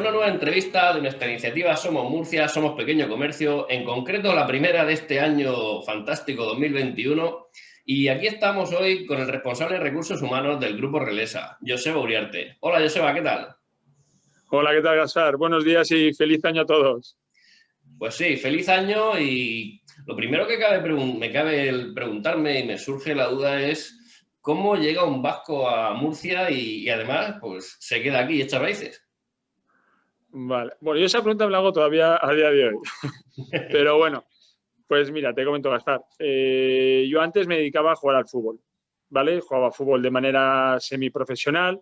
una nueva entrevista de nuestra iniciativa Somos Murcia, Somos Pequeño Comercio, en concreto la primera de este año fantástico 2021. Y aquí estamos hoy con el responsable de Recursos Humanos del Grupo Relesa, Joseba Uriarte. Hola Joseba, ¿qué tal? Hola, ¿qué tal Gasar? Buenos días y feliz año a todos. Pues sí, feliz año y lo primero que me cabe preguntarme y me surge la duda es ¿Cómo llega un vasco a Murcia y, además pues, se queda aquí y echa raíces? Vale, bueno, yo esa pregunta me la hago todavía a día de hoy. Pero bueno, pues mira, te comento, Gaspar. Eh, yo antes me dedicaba a jugar al fútbol, ¿vale? Jugaba fútbol de manera semiprofesional,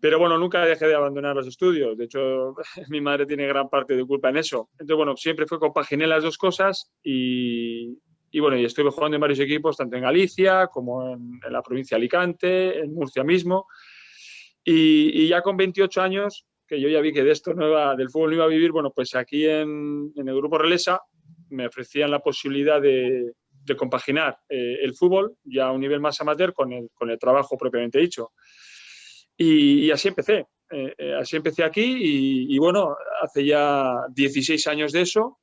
pero bueno, nunca dejé de abandonar los estudios. De hecho, mi madre tiene gran parte de culpa en eso. Entonces, bueno, siempre fue compaginé las dos cosas y, y bueno, y estuve jugando en varios equipos, tanto en Galicia como en, la provincia de Alicante, en Murcia mismo. Y, ya con 28 años, que yo ya vi que de esto no del fútbol no iba a vivir, bueno, pues aquí en, el Grupo Relesa me ofrecían la posibilidad de, compaginar eh, el fútbol ya a un nivel más amateur con el, con el trabajo propiamente dicho. Y, así empecé. Eh, eh, así empecé aquí y, y, bueno, hace ya 16 años de eso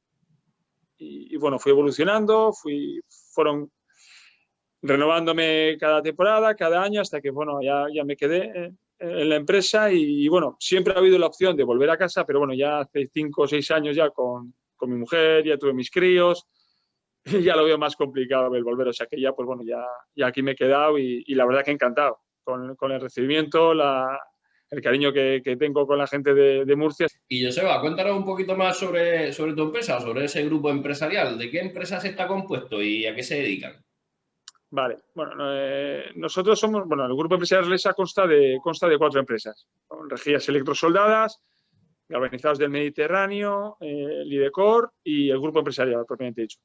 y, bueno, fui evolucionando, fui, fueron renovándome cada temporada, cada año, hasta que bueno, ya, ya me quedé en, la empresa y, bueno, siempre ha habido la opción de volver a casa, pero bueno, ya hace cinco o seis años ya con, con mi mujer, ya tuve mis críos, y ya lo veo más complicado el volver, o sea que ya pues bueno, ya, ya aquí me he quedado y, y la verdad que encantado con, con el recibimiento, la, el cariño que, tengo con la gente de, Murcia. Y Joseba, cuéntanos un poquito más sobre, sobre tu empresa, sobre ese grupo empresarial. ¿De qué empresas está compuesto y a qué se dedican? Vale, bueno, eh, nosotros somos, bueno, el grupo empresarial Lesa consta de, consta de cuatro empresas. Rejillas electrosoldadas, galvanizados del Mediterráneo, eh, Lidecor y el grupo empresarial, propiamente dicho.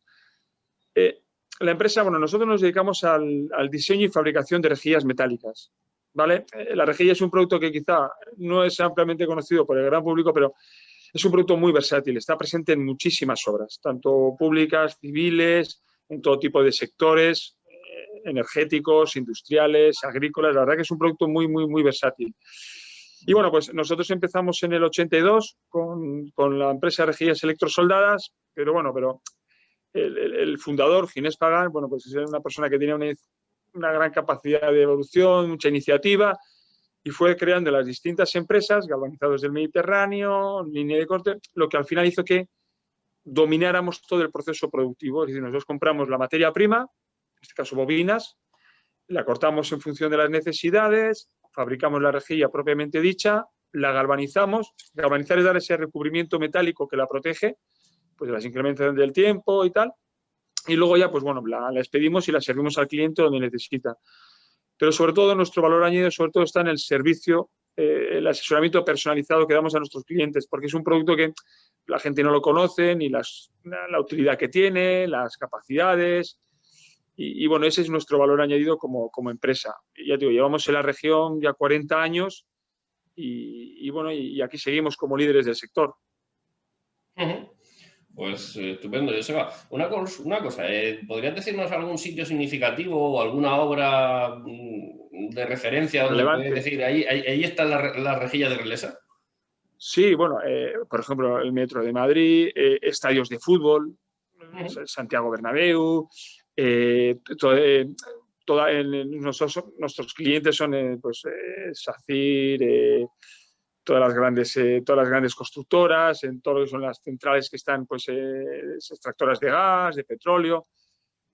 Eh, la empresa, bueno, nosotros nos dedicamos al, al diseño y fabricación de rejillas metálicas. ¿vale? Eh, la rejilla es un producto que quizá no es ampliamente conocido por el gran público, pero es un producto muy versátil, está presente en muchísimas obras, tanto públicas, civiles, en todo tipo de sectores, energéticos, industriales, agrícolas, la verdad que es un producto muy, muy, muy versátil. Y bueno, pues nosotros empezamos en el 82 con, con la empresa Rejillas Electrosoldadas, pero bueno, pero el, fundador, Ginés Pagán, bueno, pues es una persona que tiene una, una gran capacidad de evolución, mucha iniciativa, y fue creando las distintas empresas, galvanizados del Mediterráneo, línea de corte, lo que al final hizo que domináramos todo el proceso productivo. Es decir, nosotros compramos la materia prima, en este caso bobinas, la cortamos en función de las necesidades, fabricamos la rejilla propiamente dicha, la galvanizamos. Galvanizar es dar ese recubrimiento metálico que la protege, pues las incrementos del tiempo y tal y luego ya, pues bueno, la, expedimos y la servimos al cliente donde necesita. Pero sobre todo nuestro valor añadido sobre todo está en el servicio, eh, el asesoramiento personalizado que damos a nuestros clientes, porque es un producto que la gente no lo conoce, ni las, la, utilidad que tiene, las capacidades, y, bueno, ese es nuestro valor añadido como, como empresa. ya digo, llevamos en la región ya 40 años y, bueno, y, aquí seguimos como líderes del sector. Pues eh, estupendo, Joseba. Una, una cosa, eh, ¿podrías decirnos algún sitio significativo o alguna obra mm, de referencia donde decir, ahí, ahí, está la, rejilla de Relesa? Sí, bueno, eh, por ejemplo, el Metro de Madrid, estadios de fútbol, Santiago Bernabéu, toda, nuestros clientes son pues, SACIR, todas las grandes, eh, todas las grandes constructoras, en todo lo que son las centrales que están, pues, eh, extractoras de gas, de petróleo.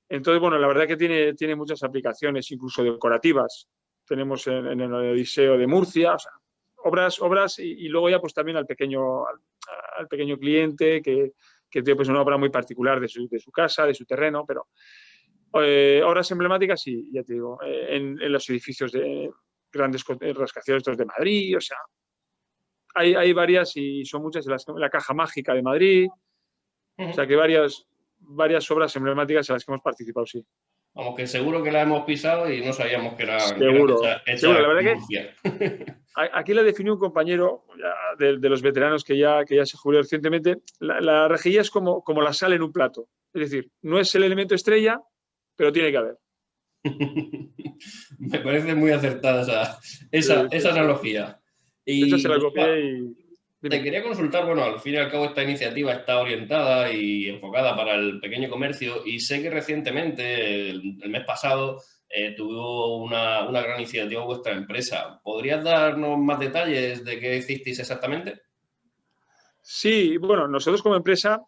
Entonces, bueno, la verdad que tiene, tiene muchas aplicaciones, incluso decorativas. Tenemos en, el Odiseo de Murcia, obras, obras y, luego ya pues también al pequeño, al, pequeño cliente que, que, tiene pues una obra muy particular de su, de su casa, de su terreno, pero eh, obras emblemáticas y ya te digo, en, en, los edificios de grandes rascacielos de Madrid, o sea, hay, hay, varias y son muchas, las, la Caja Mágica de Madrid, o sea que varias, varias obras emblemáticas en las que hemos participado, sí. Vamos, que seguro que la hemos pisado y no sabíamos que era, seguro, seguro. La verdad que aquí la definió un compañero de, los veteranos que ya, que ya se jubiló recientemente. La, rejilla es como, como la sal en un plato. Es decir, no es el elemento estrella, pero tiene que haber. Me parece muy acertada esa, esa, esa analogía. Y, se la copié y Te quería consultar, bueno, al fin y al cabo esta iniciativa está orientada y enfocada para el pequeño comercio y sé que recientemente, el, mes pasado, eh, tuvo una, una, gran iniciativa vuestra empresa. ¿Podrías darnos más detalles de qué hicisteis exactamente? Sí, bueno, nosotros como empresa,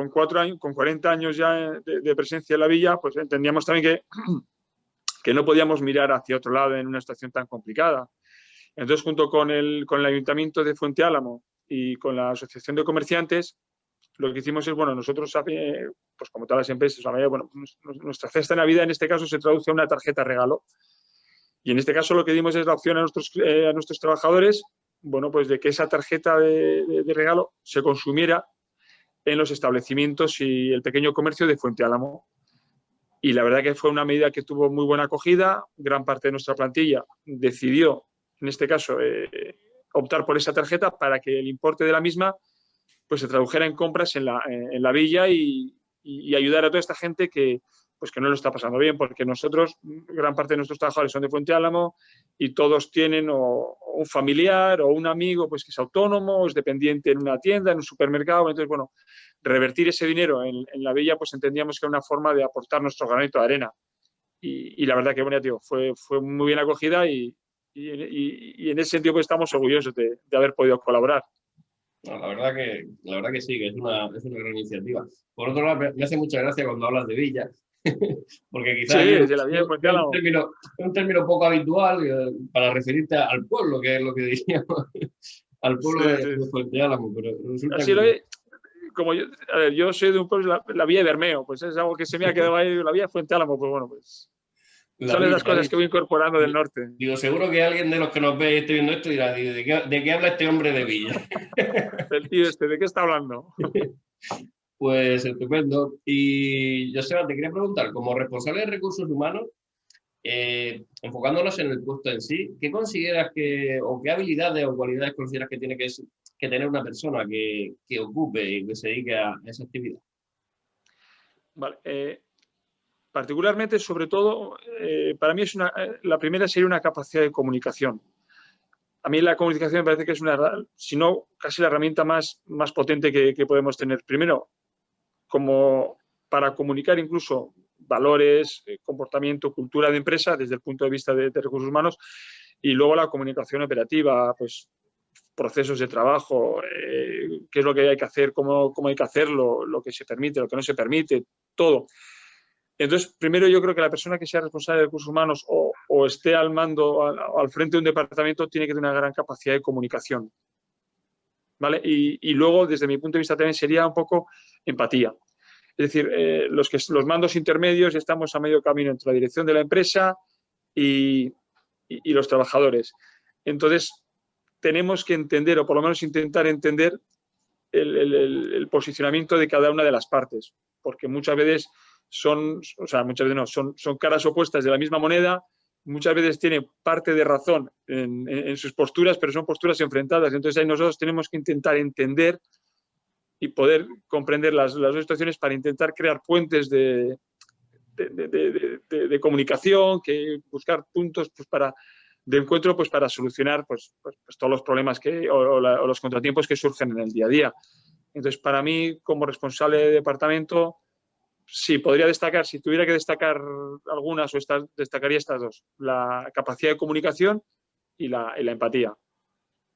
con, cuatro años, con 40 años ya de, presencia en la villa, pues entendíamos también que, que no podíamos mirar hacia otro lado en una situación tan complicada. Entonces, junto con el, con el Ayuntamiento de Fuente Álamo y con la Asociación de Comerciantes, lo que hicimos es, bueno, nosotros, eh, pues como todas las empresas, bueno, nuestra cesta de Navidad en este caso se traduce a una tarjeta regalo. Y en este caso lo que dimos es la opción a nuestros, eh, a nuestros trabajadores bueno, pues de que esa tarjeta de, regalo se consumiera en los establecimientos y el pequeño comercio de Fuente Álamo. Y la verdad que fue una medida que tuvo muy buena acogida. Gran parte de nuestra plantilla decidió, en este caso, eh, optar por esa tarjeta para que el importe de la misma pues, se tradujera en compras en la, en la villa y, y, ayudar a toda esta gente que, pues que no lo está pasando bien, porque nosotros, gran parte de nuestros trabajadores son de Fuente Álamo y todos tienen o, un familiar o un amigo pues que es autónomo, es dependiente en una tienda, en un supermercado, entonces, bueno, revertir ese dinero en, la villa, pues entendíamos que era una forma de aportar nuestro granito de arena. Y, la verdad que, bueno, tío, fue, fue muy bien acogida y, y en ese sentido pues, estamos orgullosos de, de haber podido colaborar. la, verdad que, la verdad que sí, que es una, es una gran iniciativa. Por otro lado, me hace mucha gracia cuando hablas de Villa, porque quizás es, un, término, un término poco habitual eh, para referirte al pueblo, que es lo que diríamos, al pueblo de, Fuente Álamo, pero Así lo como yo, a ver, yo soy de un pueblo, la, vía de Bermeo, pues es algo que se me ha quedado ahí, la vía de Fuente Álamo, pues bueno, pues son las cosas que voy incorporando del norte. Digo, seguro que alguien de los que nos ve y esté viendo esto dirá, ¿de qué, de qué habla este hombre de Villa? El tío este, ¿de qué está hablando? Pues estupendo. Y Joseba, te quería preguntar, como responsable de recursos humanos, eh, enfocándonos en el puesto en sí, ¿qué consideras que, o qué habilidades o cualidades consideras que tiene que, tener una persona que, que, ocupe y que se dedique a esa actividad? Vale. Eh, particularmente, sobre todo, eh, para mí es una, la primera sería una capacidad de comunicación. A mí la comunicación me parece que es una, si no, casi la herramienta más, más potente que, que podemos tener. Primero, como para comunicar incluso valores, eh, comportamiento, cultura de empresa desde el punto de vista de, recursos humanos y luego la comunicación operativa, pues procesos de trabajo, eh, qué es lo que hay que hacer, cómo, cómo, hay que hacerlo, lo que se permite, lo que no se permite, todo. Entonces, primero yo creo que la persona que sea responsable de recursos humanos o, esté al mando, al, al, frente de un departamento, tiene que tener una gran capacidad de comunicación. Y, luego, desde mi punto de vista, también sería un poco empatía. Es decir, eh, los, que, los mandos intermedios estamos a medio camino entre la dirección de la empresa y, los trabajadores. Entonces, tenemos que entender, o por lo menos intentar entender, el, posicionamiento de cada una de las partes, porque muchas veces son, o sea, muchas veces no, son, son caras opuestas de la misma moneda, muchas veces tiene parte de razón en, sus posturas, pero son posturas enfrentadas. Entonces ahí nosotros tenemos que intentar entender y poder comprender las, las dos situaciones para intentar crear puentes de, de, comunicación, que buscar puntos pues, para, de encuentro pues, para solucionar pues, pues, pues todos los problemas que, o, o los contratiempos que surgen en el día a día. Entonces, para mí, como responsable de departamento, sí, podría destacar, si tuviera que destacar algunas, o destacaría estas dos, la capacidad de comunicación y la, empatía.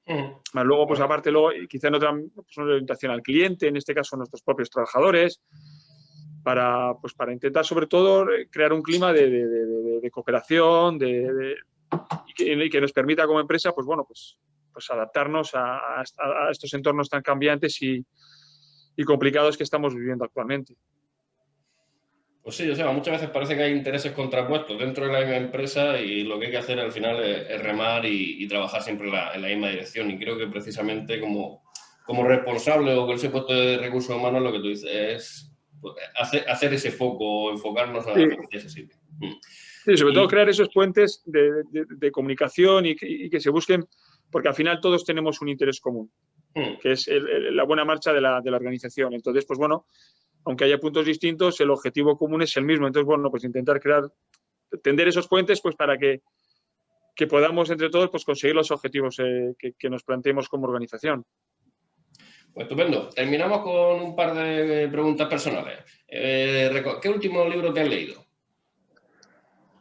Mm. Luego, pues aparte, luego, quizá en otra pues, orientación al cliente, en este caso nuestros propios trabajadores, para, pues, para intentar sobre todo crear un clima de, cooperación de, y que, nos permita como empresa, pues bueno, pues, pues adaptarnos a, estos entornos tan cambiantes y complicados que estamos viviendo actualmente. Pues sí, o sea, muchas veces parece que hay intereses contrapuestos dentro de la misma empresa y lo que hay que hacer al final es, remar y, trabajar siempre en la, misma dirección. Y creo que precisamente como, como responsable o con ese puesto de recursos humanos lo que tú dices es pues, hacer, ese foco, enfocarnos a, ese sitio. Mm. Sí, sobre todo crear esos puentes de, comunicación y que, se busquen, porque al final todos tenemos un interés común, mm. que es la buena marcha de la, de la organización. Entonces, pues bueno, aunque haya puntos distintos, el objetivo común es el mismo. Entonces, bueno, pues intentar crear, tender esos puentes pues para que, podamos entre todos pues conseguir los objetivos eh, que, nos planteemos como organización. Pues estupendo. Terminamos con un par de preguntas personales. Eh, ¿Qué último libro te has leído?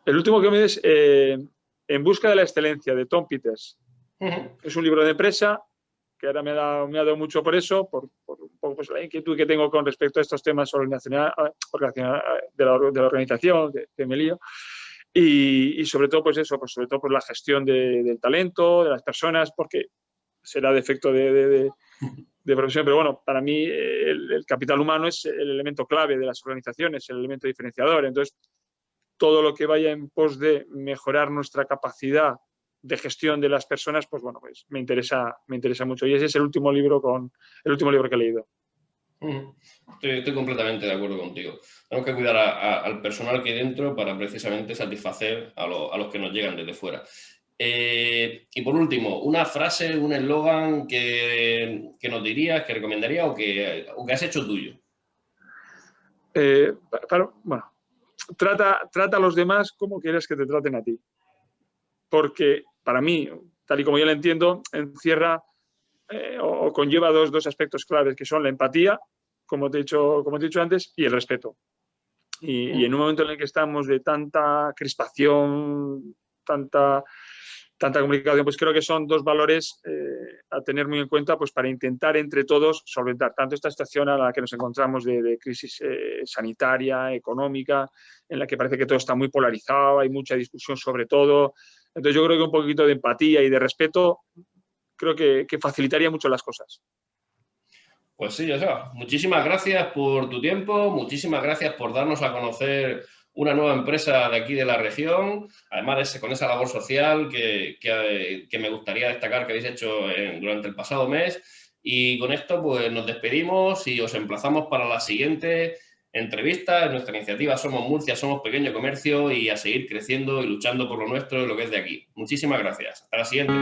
El último que me es eh, En busca de la excelencia, de Tom Peters. Es un libro de empresa que ahora me ha dado, me ha dado mucho por eso, por, un poco pues, la inquietud que tengo con respecto a estos temas organizacional, de, la, de la organización, que, me lío. Y, sobre todo, pues eso, pues sobre todo por la gestión del talento, de las personas, porque será defecto de, de, profesión, pero bueno, para mí el, capital humano es el elemento clave de las organizaciones, el elemento diferenciador. Entonces, todo lo que vaya en pos de mejorar nuestra capacidad de gestión de las personas, pues bueno, pues me interesa, me interesa mucho. Y ese es el último libro, con, el último libro que he leído. Estoy, completamente de acuerdo contigo. Tenemos que cuidar al personal que hay dentro para precisamente satisfacer a, los que nos llegan desde fuera. Eh, y por último, una frase, un eslogan que, nos dirías, que recomendarías o que, o que has hecho tuyo. Eh, bueno, trata, trata a los demás como quieres que te traten a ti. Porque para mí, tal y como yo lo entiendo, encierra eh, o, conlleva dos, dos, aspectos claves, que son la empatía, como te he dicho, como te he dicho antes, y el respeto. Y, y, en un momento en el que estamos de tanta crispación, tanta tanta comunicación, pues creo que son dos valores eh, a tener muy en cuenta pues para intentar entre todos solventar tanto esta situación a la que nos encontramos de, crisis eh, sanitaria, económica, en la que parece que todo está muy polarizado, hay mucha discusión sobre todo. Entonces yo creo que un poquito de empatía y de respeto creo que, facilitaría mucho las cosas. Pues sí, Joseba. Muchísimas gracias por tu tiempo, muchísimas gracias por darnos a conocer una nueva empresa de aquí de la región, además con esa labor social que, me gustaría destacar que habéis hecho durante el pasado mes. Y con esto pues nos despedimos y os emplazamos para la siguiente entrevista. En nuestra iniciativa Somos Murcia, Somos Pequeño Comercio y a seguir creciendo y luchando por lo nuestro y lo que es de aquí. Muchísimas gracias. Hasta la siguiente.